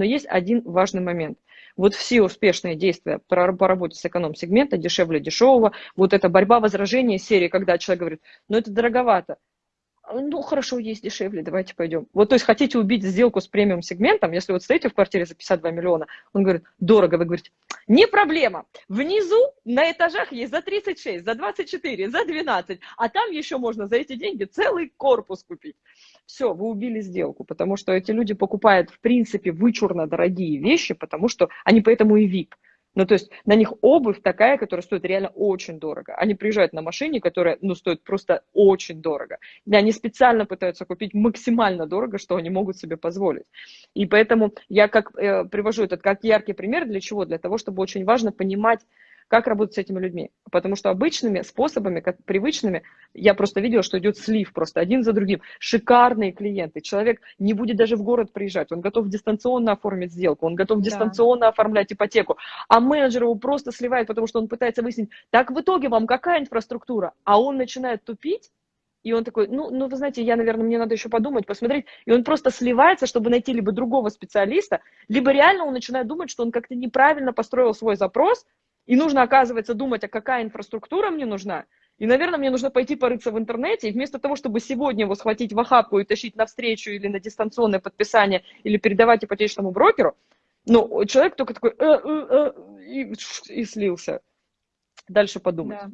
Но есть один важный момент. Вот все успешные действия по работе с эконом-сегмента, дешевле дешевого, вот эта борьба возражения серии, когда человек говорит, ну это дороговато, ну, хорошо, есть дешевле, давайте пойдем. Вот, то есть, хотите убить сделку с премиум сегментом, если вот стоите в квартире за 52 миллиона, он говорит, дорого, вы говорите, не проблема, внизу на этажах есть за 36, за 24, за 12, а там еще можно за эти деньги целый корпус купить. Все, вы убили сделку, потому что эти люди покупают, в принципе, вычурно дорогие вещи, потому что они поэтому и VIP. Ну, то есть на них обувь такая, которая стоит реально очень дорого. Они приезжают на машине, которая, ну, стоит просто очень дорого. И они специально пытаются купить максимально дорого, что они могут себе позволить. И поэтому я как э, привожу этот как яркий пример. Для чего? Для того, чтобы очень важно понимать, как работать с этими людьми. Потому что обычными способами, как привычными, я просто видела, что идет слив просто один за другим. Шикарные клиенты. Человек не будет даже в город приезжать, он готов дистанционно оформить сделку, он готов да. дистанционно оформлять ипотеку. А менеджер его просто сливает, потому что он пытается выяснить, так в итоге вам какая инфраструктура? А он начинает тупить, и он такой, ну, ну, вы знаете, я, наверное, мне надо еще подумать, посмотреть. И он просто сливается, чтобы найти либо другого специалиста, либо реально он начинает думать, что он как-то неправильно построил свой запрос, и нужно, оказывается, думать, а какая инфраструктура мне нужна. И, наверное, мне нужно пойти порыться в интернете, и вместо того, чтобы сегодня его схватить в охапку и тащить на встречу или на дистанционное подписание, или передавать ипотечному брокеру, ну, человек только такой, э, э, э, и, и слился. Дальше подумать. Да.